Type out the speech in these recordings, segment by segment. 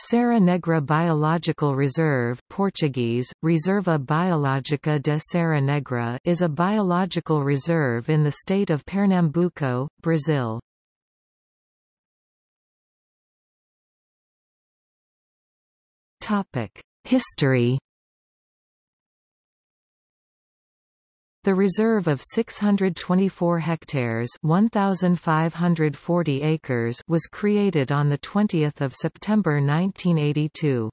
Serra Negra Biological Reserve Portuguese, Reserva Biológica de Serra Negra is a biological reserve in the state of Pernambuco, Brazil. History The reserve of 624 hectares 1,540 acres was created on 20 September 1982.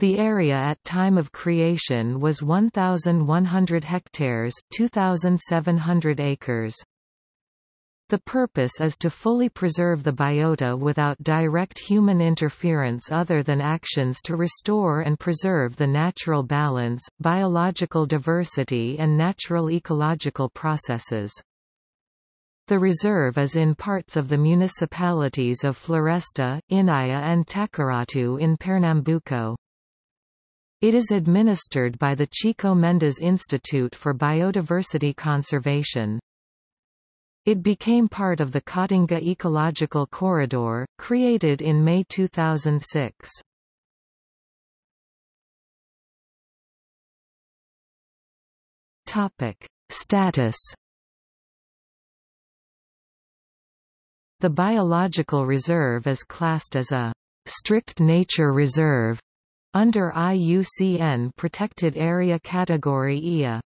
The area at time of creation was 1,100 hectares 2,700 acres. The purpose is to fully preserve the biota without direct human interference other than actions to restore and preserve the natural balance, biological diversity and natural ecological processes. The reserve is in parts of the municipalities of Floresta, Inajá and Tacaratu in Pernambuco. It is administered by the Chico Mendes Institute for Biodiversity Conservation. It became part of the Caatinga Ecological Corridor, created in May 2006. Topic: Status. The biological reserve is classed as a strict nature reserve under IUCN Protected Area Category IA.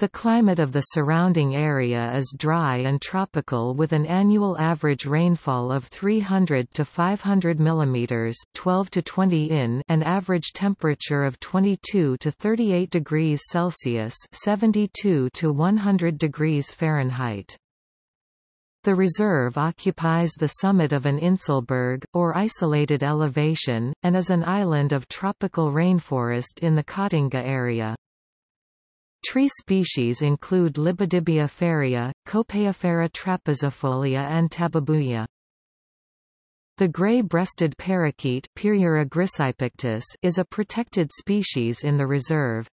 The climate of the surrounding area is dry and tropical with an annual average rainfall of 300 to 500 mm 12 to 20 in and average temperature of 22 to 38 degrees Celsius 72 to 100 degrees Fahrenheit. The reserve occupies the summit of an Inselberg, or isolated elevation, and is an island of tropical rainforest in the Caatinga area. Tree species include Libidibia ferrea, Copaifera trapezifolia and Tabebuia. The gray-breasted parakeet is a protected species in the reserve.